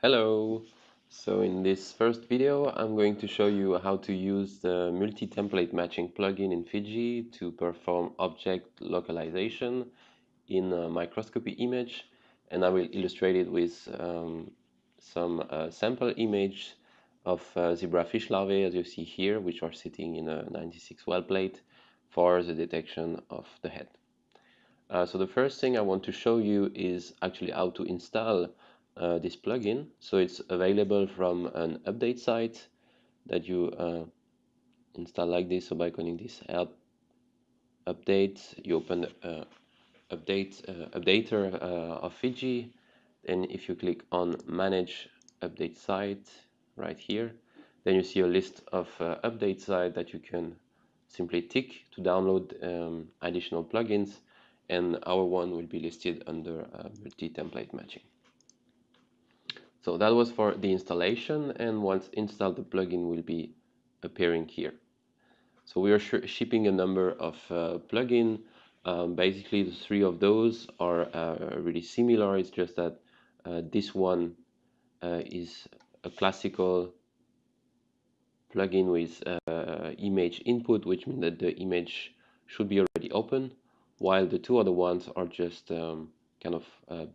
Hello! So in this first video I'm going to show you how to use the multi-template matching plugin in Fiji to perform object localization in a microscopy image and I will illustrate it with um, some uh, sample image of uh, zebrafish larvae as you see here which are sitting in a 96 well plate for the detection of the head. Uh, so the first thing I want to show you is actually how to install uh, this plugin. So it's available from an update site that you uh, install like this. So by clicking this help update, you open uh, update uh, updater uh, of Fiji. Then if you click on manage update site right here, then you see a list of uh, update sites that you can simply tick to download um, additional plugins and our one will be listed under multi-template matching. So that was for the installation and once installed the plugin will be appearing here. So we are shipping a number of uh, plugin. Um, basically the three of those are uh, really similar. It's just that uh, this one uh, is a classical plugin with uh, image input, which means that the image should be already open, while the two other ones are just um, kind of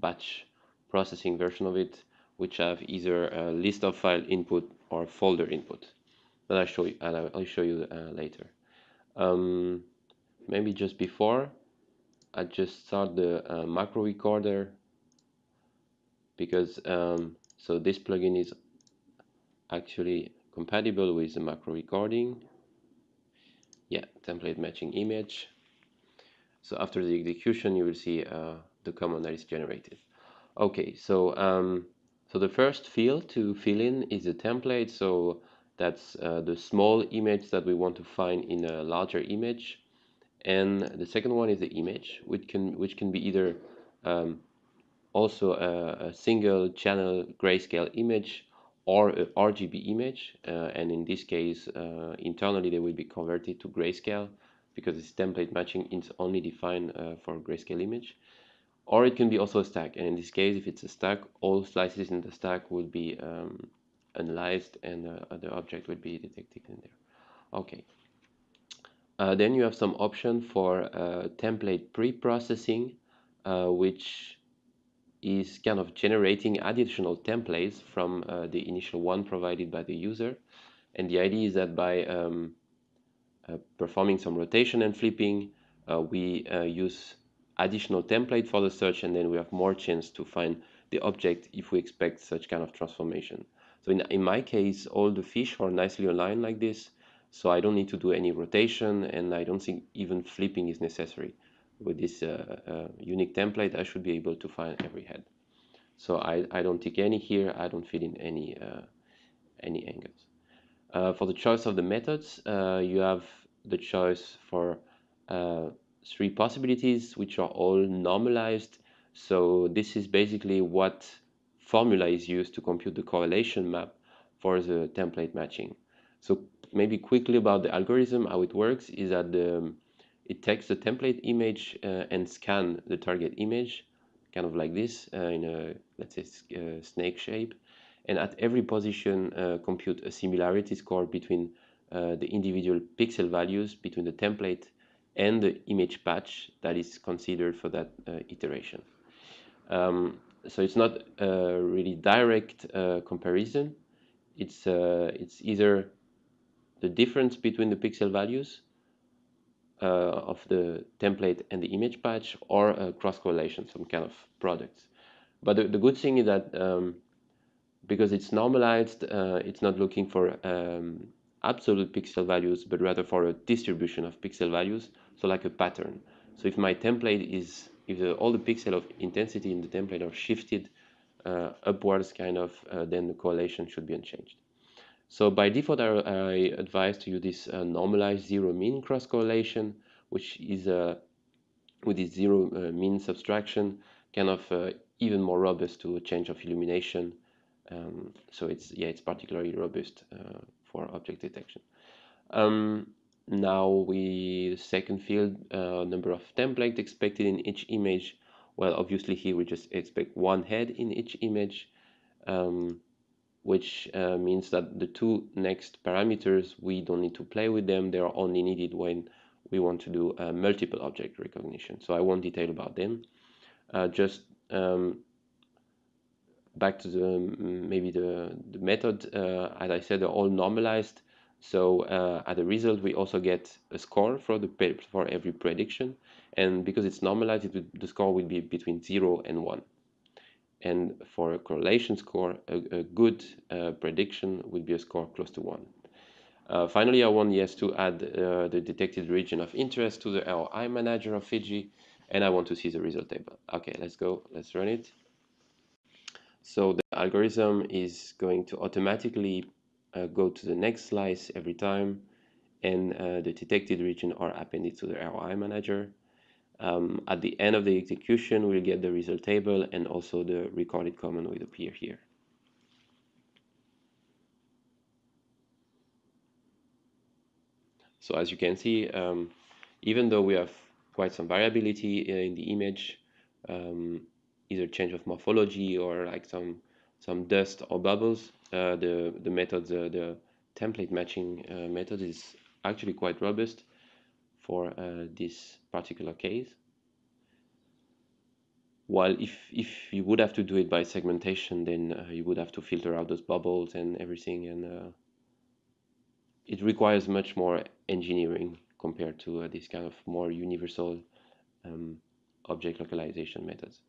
batch processing version of it which have either a list of file input or folder input. That I'll show you, I'll show you uh, later. Um, maybe just before I just start the uh, macro recorder because um, so this plugin is actually compatible with the macro recording. Yeah template matching image. So after the execution you will see uh, the command that is generated. Okay so um, so the first field to fill in is a template. So that's uh, the small image that we want to find in a larger image. And the second one is the image, which can which can be either um, also a, a, single channel grayscale image or a RGB image. Uh, and in this case, uh, internally they will be converted to grayscale because this template matching is only defined uh, for grayscale image or it can be also a stack and in this case if it's a stack all slices in the stack will be um, analyzed and uh, the object will be detected in there. Okay. Uh, then you have some option for uh, template pre-processing uh, which is kind of generating additional templates from uh, the initial one provided by the user. And the idea is that by um, uh, performing some rotation and flipping we use additional template for the search and then we have more chance to find the object if we expect such kind of transformation. So in, in my case, all the fish are nicely aligned like this, so I don't need to do any rotation and I don't think even flipping is necessary. With this uh, uh, unique template, I should be able to find every head. So I, I don't tick any here, I don't fill in any, uh, any angles. Uh, for the choice of the methods, uh, you have the choice for uh, three possibilities which are all normalized. So this is basically what formula is used to compute the correlation map for the template matching. So maybe quickly about the algorithm how it works is that the, it takes the template image uh, and scan the target image kind of like this uh, in a let's say uh, snake shape. And at every position uh, compute a similarity score between uh, the individual pixel values between the template and the image patch that is considered for that uh, iteration. Um, so it's not a really direct uh, comparison. It's uh, it's either the difference between the pixel values uh, of the template and the image patch or a cross correlation, some kind of products. But the, the good thing is that um, because it's normalized, uh, it's not looking for um, absolute pixel values, but rather for a distribution of pixel values, so like a pattern. So if my template is, if the, all the pixel of intensity in the template are shifted uh, upwards kind of, uh, then the correlation should be unchanged. So by default, I, I advise to use this uh, normalized zero mean cross correlation, which is uh, with this zero uh, mean subtraction, kind of uh, even more robust to a change of illumination. Um, so it's yeah, it's particularly robust for object detection. Um, now we second field uh, number of templates expected in each image. Well, obviously here we just expect one head in each image. um, which uh, means that the two next parameters we don't need to play with them they are only needed when we want to do uh, multiple object recognition so I won't detail about them uh, just um, back to the maybe the, the method uh, as I said they're all normalized so uh, at the result we also get a score for the for every prediction and because it's normalized it the score will be between 0 and 1 and for a correlation score, a, a good uh, prediction would be a score close to 1. Uh, finally, I want yes to add uh, the detected region of interest to the ROI manager of Fiji, and I want to see the result table. Okay, let's go, let's run it. So the algorithm is going to automatically uh, go to the next slice every time, and uh, the detected region are appended to the ROI manager. Um, at the end of the execution, we'll get the result table and also the recorded comment will appear here. So as you can see, um, even though we have quite some variability in the image, um, either change of morphology or like some some dust or bubbles, uh, the the method, the, the template matching uh, method is actually quite robust for uh, this particular case. While if, if you would have to do it by segmentation, then uh, you would have to filter out those bubbles and everything, and uh, it requires much more engineering compared to uh, this kind of more universal um, object localization methods.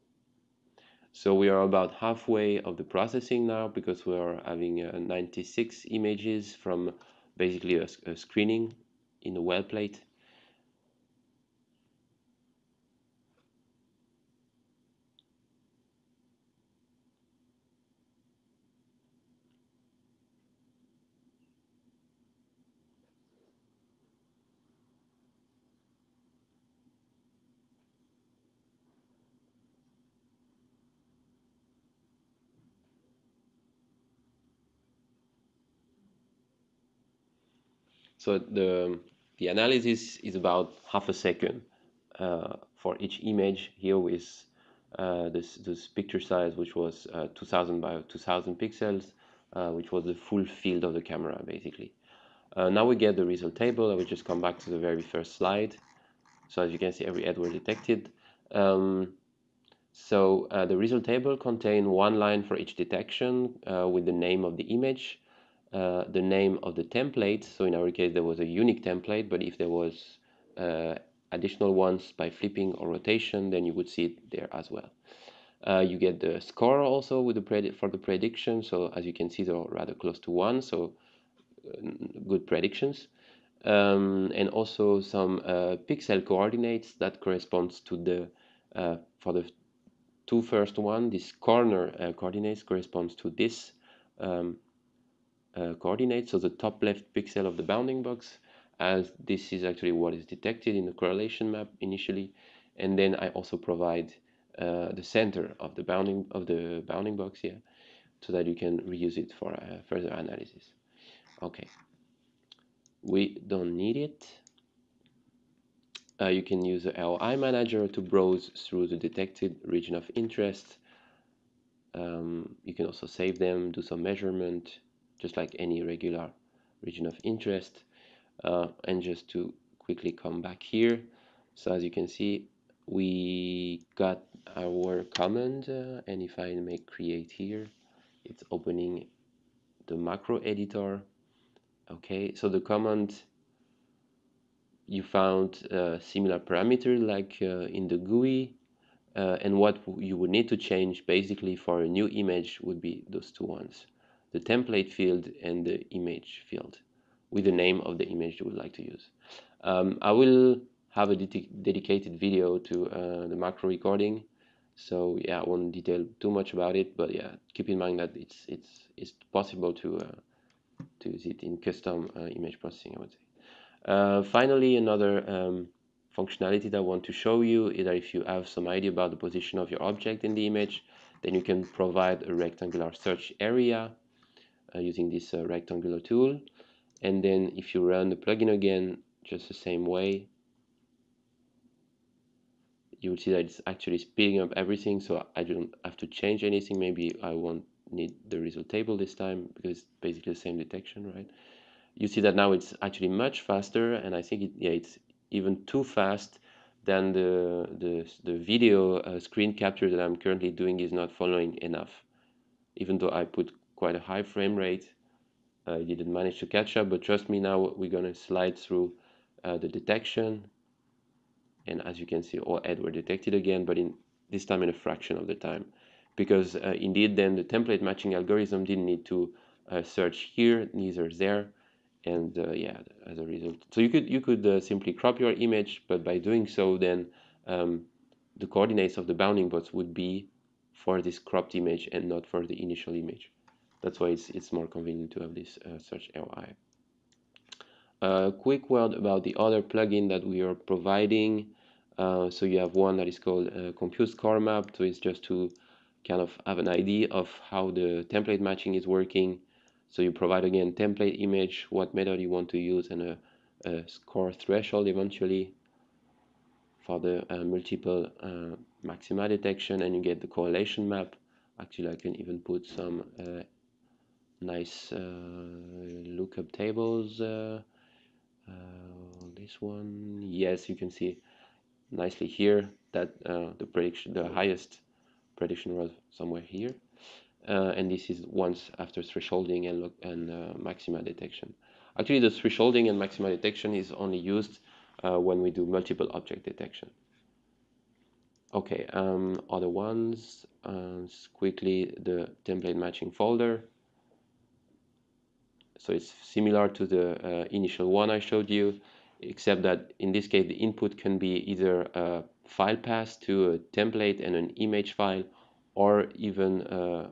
So we are about halfway of the processing now because we are having uh, 96 images from basically a, a screening in a well plate So the, the analysis is about half a second uh, for each image here with uh, this, this picture size, which was uh, 2000 by 2000 pixels, uh, which was the full field of the camera, basically. Uh, now we get the result table. I will just come back to the very first slide. So as you can see, every head was detected. Um, so uh, the result table contains one line for each detection with the name of the image, uh, the name of the template. So in our case, there was a unique template, but if there was uh, additional ones by flipping or rotation, then you would see it there as well. Uh, you get the score also with the for the prediction. So as you can see, they're rather close to one. So uh, good predictions. Um, and also some uh, pixel coordinates that corresponds to the for the two first one. This corner coordinates corresponds to this um, uh, coordinates, so the top left pixel of the bounding box, as this is actually what is detected in the correlation map initially. And then I also provide uh, the center of the bounding of the bounding box here, so that you can reuse it for uh, further analysis. Okay, we don't need it. Uh, you can use the ROI manager to browse through the detected region of interest. Um, you can also save them, do some measurement, just like any regular region of interest. Uh, and just to quickly come back here. So as you can see we got our command uh, and if I make create here it's opening the macro editor. Okay so the command you found uh, similar parameter like uh, in the GUI uh, and what you would need to change basically for a new image would be those two ones the template field and the image field with the name of the image you would like to use. Um, I will have a dedicated video to uh, the macro recording so yeah I won't detail too much about it but yeah keep in mind that it's it's it's possible to uh, to use it in custom uh, image processing I would say. Uh, finally another um, functionality that I want to show you is that if you have some idea about the position of your object in the image then you can provide a rectangular search area using this uh, rectangular tool. And then if you run the plugin again just the same way you will see that it's actually speeding up everything. So I don't have to change anything. Maybe I won't need the result table this time because it's basically the same detection right? You see that now it's actually much faster and I think it, yeah it's even too fast than the the, the video uh, screen capture that I'm currently doing is not following enough. Even though I put quite a high frame rate. I didn't manage to catch up but trust me now we're gonna slide through uh, the detection. And as you can see all head were detected again but in this time in a fraction of the time. Because uh, indeed then the template matching algorithm didn't need to uh, search here neither there. And uh, yeah as a result. So you could you could uh, simply crop your image but by doing so then um, the coordinates of the bounding box would be for this cropped image and not for the initial image that's why it's, it's more convenient to have this uh, search ROI a quick word about the other plugin that we are providing. Uh, so you have one that is called uh, compute score map. So it's just to kind of have an idea of how the template matching is working. So you provide again template image, what method you want to use, and a, a score threshold eventually for the uh, multiple uh, maxima detection, and you get the correlation map. Actually, I can even put some uh, nice uh, lookup tables. Uh, uh, this one, yes, you can see nicely here that the prediction, the highest prediction was somewhere here uh, and this is once after thresholding and, and uh, maxima detection. Actually, the thresholding and maxima detection is only used uh, when we do multiple object detection. Okay, um, other ones, quickly the template matching folder. So it's similar to the uh, initial one I showed you, except that in this case the input can be either a file path to a template and an image file, or even uh,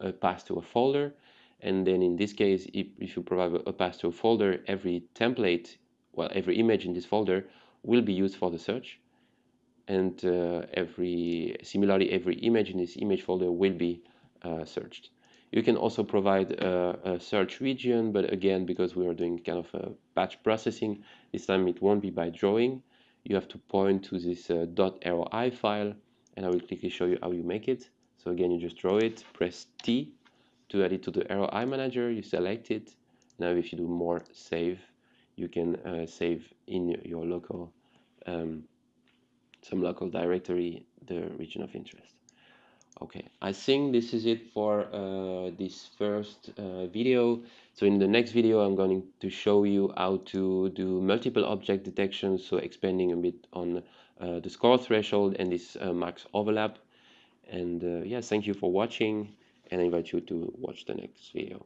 a path to a folder. And then in this case if, if you provide a path to a folder every template well every image in this folder will be used for the search. And uh, every similarly every image in this image folder will be uh, searched you can also provide a, a, search region but again because we are doing kind of a batch processing this time it won't be by drawing you have to point to this uh, .roi file and I will quickly show you how you make it so again, you just draw it, press T to add it to the ROI manager, you select it. Now if you do more save, you can uh, save in your local, um, some local directory, the region of interest. Okay, I think this is it for uh, this first uh, video. So in the next video, I'm going to show you how to do multiple object detection, so expanding a bit on uh, the score threshold and this uh, max overlap and uh, yeah thank you for watching and I invite you to watch the next video